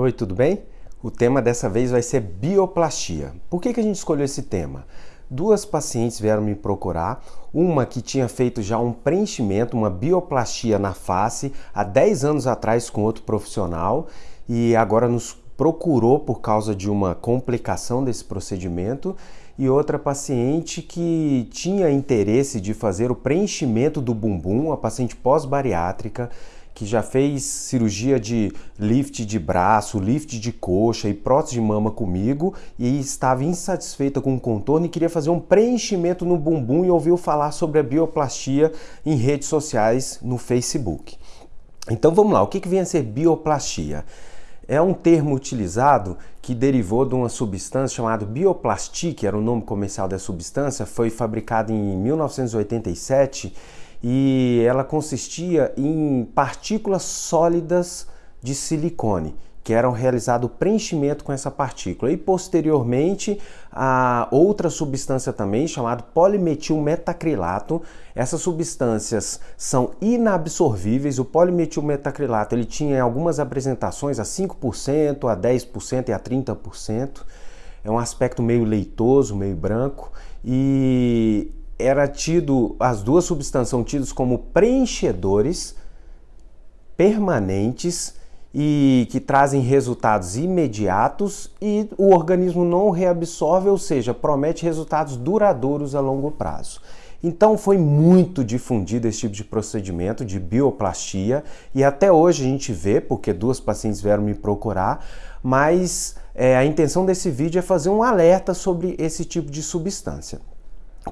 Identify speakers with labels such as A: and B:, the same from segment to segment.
A: Oi, tudo bem? O tema dessa vez vai ser bioplastia. Por que, que a gente escolheu esse tema? Duas pacientes vieram me procurar, uma que tinha feito já um preenchimento, uma bioplastia na face há 10 anos atrás com outro profissional e agora nos procurou por causa de uma complicação desse procedimento e outra paciente que tinha interesse de fazer o preenchimento do bumbum, a paciente pós-bariátrica, que já fez cirurgia de lift de braço, lift de coxa e prótese de mama comigo e estava insatisfeita com o contorno e queria fazer um preenchimento no bumbum e ouviu falar sobre a bioplastia em redes sociais no Facebook. Então vamos lá, o que, que vem a ser bioplastia? É um termo utilizado que derivou de uma substância chamada bioplastic, era o nome comercial da substância, foi fabricada em 1987 e ela consistia em partículas sólidas de silicone que eram realizado o preenchimento com essa partícula. E posteriormente, a outra substância também, chamada polimetilmetacrilato. Essas substâncias são inabsorvíveis. O polimetilmetacrilato ele tinha algumas apresentações a 5%, a 10% e a 30%. É um aspecto meio leitoso, meio branco. E era tido, as duas substâncias são tidas como preenchedores permanentes e que trazem resultados imediatos e o organismo não reabsorve, ou seja, promete resultados duradouros a longo prazo. Então foi muito difundido esse tipo de procedimento de bioplastia e até hoje a gente vê, porque duas pacientes vieram me procurar, mas é, a intenção desse vídeo é fazer um alerta sobre esse tipo de substância.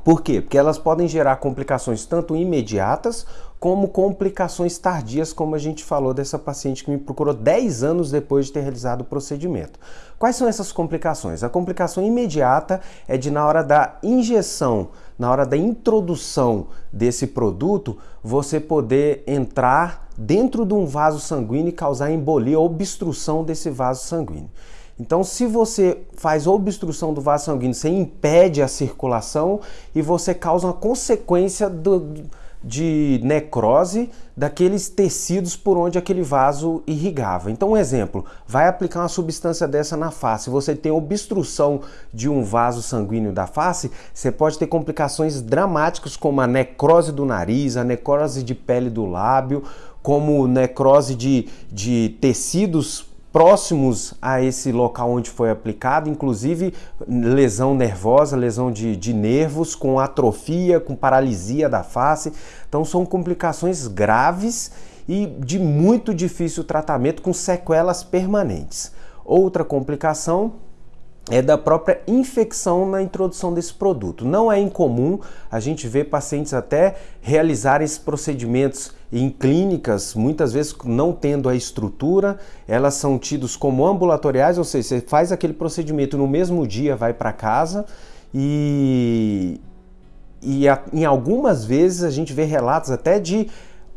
A: Por quê? Porque elas podem gerar complicações tanto imediatas como complicações tardias, como a gente falou dessa paciente que me procurou 10 anos depois de ter realizado o procedimento. Quais são essas complicações? A complicação imediata é de na hora da injeção, na hora da introdução desse produto, você poder entrar dentro de um vaso sanguíneo e causar embolia, obstrução desse vaso sanguíneo. Então, se você faz obstrução do vaso sanguíneo, você impede a circulação e você causa uma consequência do, de necrose daqueles tecidos por onde aquele vaso irrigava. Então, um exemplo, vai aplicar uma substância dessa na face, você tem obstrução de um vaso sanguíneo da face, você pode ter complicações dramáticas como a necrose do nariz, a necrose de pele do lábio, como necrose de, de tecidos próximos a esse local onde foi aplicado, inclusive lesão nervosa, lesão de, de nervos, com atrofia, com paralisia da face. Então são complicações graves e de muito difícil tratamento com sequelas permanentes. Outra complicação é da própria infecção na introdução desse produto. Não é incomum a gente ver pacientes até realizarem esses procedimentos em clínicas, muitas vezes não tendo a estrutura, elas são tidos como ambulatoriais, ou seja, você faz aquele procedimento no mesmo dia, vai para casa e, e a, em algumas vezes a gente vê relatos até de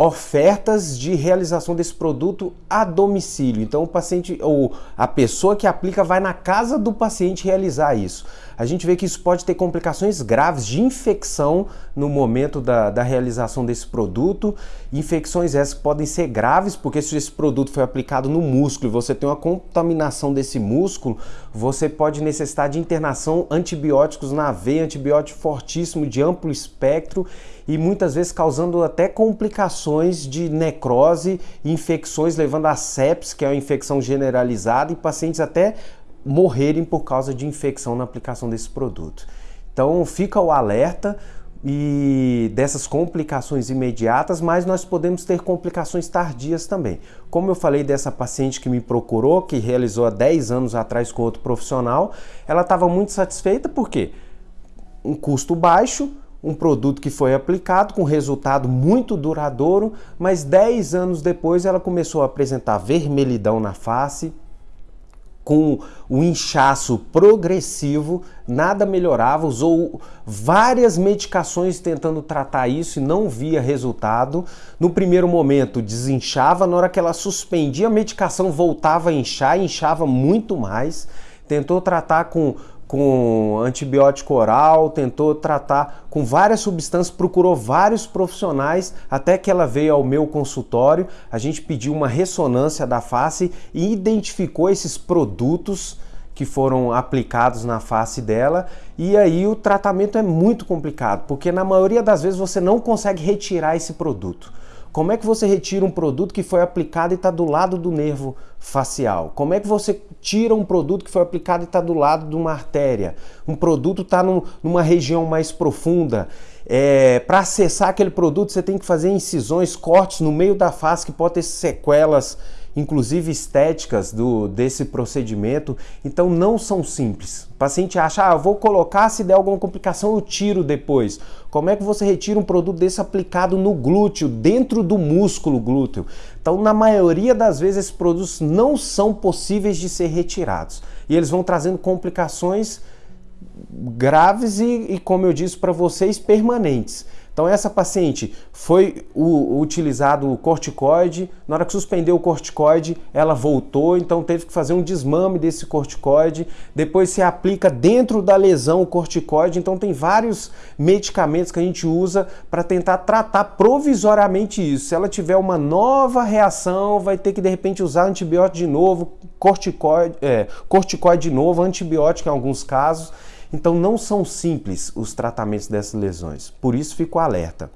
A: ofertas de realização desse produto a domicílio. Então o paciente ou a pessoa que aplica vai na casa do paciente realizar isso. A gente vê que isso pode ter complicações graves de infecção no momento da, da realização desse produto. Infecções essas podem ser graves, porque se esse produto foi aplicado no músculo e você tem uma contaminação desse músculo, você pode necessitar de internação antibióticos na veia, antibiótico fortíssimo de amplo espectro e muitas vezes causando até complicações de necrose, infecções levando a sepsis, que é uma infecção generalizada, e pacientes até morrerem por causa de infecção na aplicação desse produto. Então fica o alerta e dessas complicações imediatas, mas nós podemos ter complicações tardias também. Como eu falei dessa paciente que me procurou, que realizou há 10 anos atrás com outro profissional, ela estava muito satisfeita porque um custo baixo, um produto que foi aplicado com resultado muito duradouro, mas 10 anos depois ela começou a apresentar vermelhidão na face, com o inchaço progressivo, nada melhorava, usou várias medicações tentando tratar isso e não via resultado. No primeiro momento desinchava, na hora que ela suspendia a medicação voltava a inchar, inchava muito mais. Tentou tratar com com antibiótico oral, tentou tratar com várias substâncias, procurou vários profissionais até que ela veio ao meu consultório. A gente pediu uma ressonância da face e identificou esses produtos que foram aplicados na face dela. E aí o tratamento é muito complicado, porque na maioria das vezes você não consegue retirar esse produto. Como é que você retira um produto que foi aplicado e está do lado do nervo facial? Como é que você tira um produto que foi aplicado e está do lado de uma artéria? Um produto está num, numa região mais profunda. É, Para acessar aquele produto, você tem que fazer incisões, cortes no meio da face que pode ter sequelas inclusive estéticas do, desse procedimento, então não são simples. O paciente acha, ah, vou colocar, se der alguma complicação eu tiro depois. Como é que você retira um produto desse aplicado no glúteo, dentro do músculo glúteo? Então, na maioria das vezes, esses produtos não são possíveis de ser retirados. E eles vão trazendo complicações graves e, e como eu disse para vocês, permanentes. Então essa paciente foi o, utilizado o corticoide, na hora que suspendeu o corticoide, ela voltou, então teve que fazer um desmame desse corticoide, depois se aplica dentro da lesão o corticoide, então tem vários medicamentos que a gente usa para tentar tratar provisoriamente isso. Se ela tiver uma nova reação, vai ter que de repente usar antibiótico de novo, corticoide, é, corticoide de novo, antibiótico em alguns casos. Então não são simples os tratamentos dessas lesões, por isso fico alerta.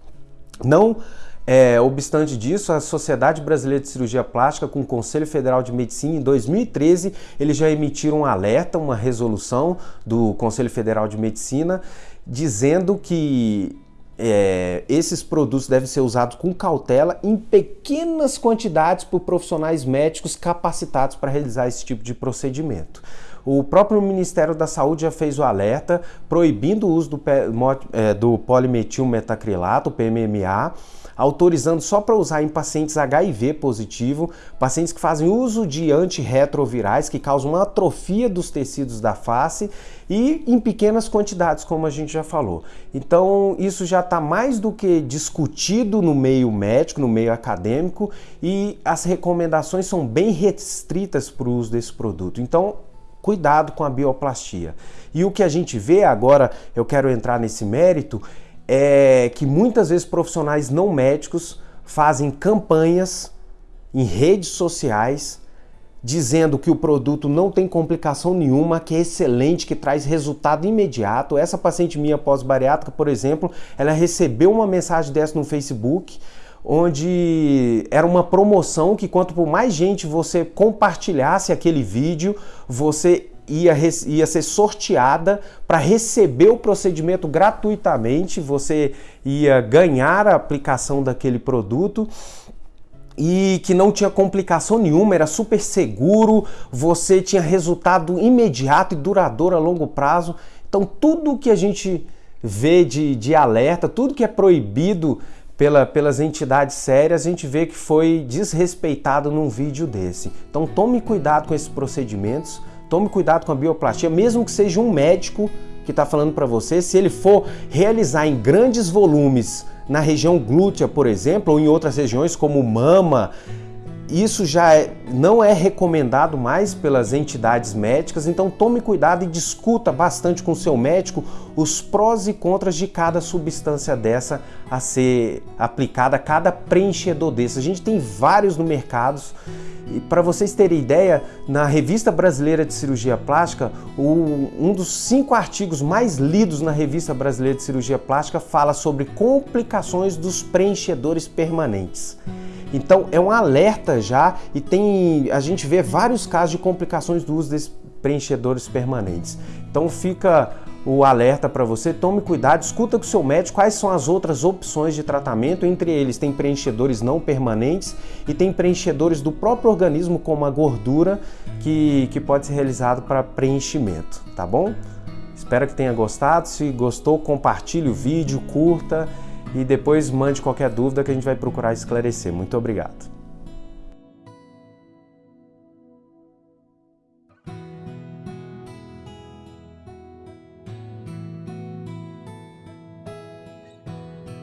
A: Não é, obstante disso, a Sociedade Brasileira de Cirurgia Plástica, com o Conselho Federal de Medicina, em 2013, eles já emitiram um alerta, uma resolução do Conselho Federal de Medicina, dizendo que é, esses produtos devem ser usados com cautela em pequenas quantidades por profissionais médicos capacitados para realizar esse tipo de procedimento. O próprio Ministério da Saúde já fez o alerta proibindo o uso do, é, do polimetilmetacrilato, PMMA, autorizando só para usar em pacientes HIV positivo, pacientes que fazem uso de antirretrovirais que causam uma atrofia dos tecidos da face e em pequenas quantidades, como a gente já falou. Então, isso já está mais do que discutido no meio médico, no meio acadêmico, e as recomendações são bem restritas para o uso desse produto. Então, Cuidado com a bioplastia. E o que a gente vê agora, eu quero entrar nesse mérito, é que muitas vezes profissionais não médicos fazem campanhas em redes sociais dizendo que o produto não tem complicação nenhuma, que é excelente, que traz resultado imediato. Essa paciente minha pós-bariátrica, por exemplo, ela recebeu uma mensagem dessa no Facebook, onde era uma promoção que quanto por mais gente você compartilhasse aquele vídeo, você ia, ia ser sorteada para receber o procedimento gratuitamente, você ia ganhar a aplicação daquele produto e que não tinha complicação nenhuma, era super seguro, você tinha resultado imediato e duradouro a longo prazo. Então, tudo que a gente vê de, de alerta, tudo que é proibido pela, pelas entidades sérias, a gente vê que foi desrespeitado num vídeo desse. Então tome cuidado com esses procedimentos, tome cuidado com a bioplastia, mesmo que seja um médico que está falando para você, se ele for realizar em grandes volumes na região glútea, por exemplo, ou em outras regiões como mama, isso já é, não é recomendado mais pelas entidades médicas, então tome cuidado e discuta bastante com seu médico os prós e contras de cada substância dessa a ser aplicada, cada preenchedor desse. A gente tem vários no mercado. E para vocês terem ideia, na Revista Brasileira de Cirurgia Plástica, um dos cinco artigos mais lidos na Revista Brasileira de Cirurgia Plástica fala sobre complicações dos preenchedores permanentes. Então é um alerta já e tem a gente vê vários casos de complicações do uso desses preenchedores permanentes. Então fica o alerta para você, tome cuidado, escuta com o seu médico quais são as outras opções de tratamento, entre eles tem preenchedores não permanentes e tem preenchedores do próprio organismo como a gordura que, que pode ser realizado para preenchimento, tá bom? Espero que tenha gostado, se gostou compartilhe o vídeo, curta e depois mande qualquer dúvida que a gente vai procurar esclarecer. Muito obrigado.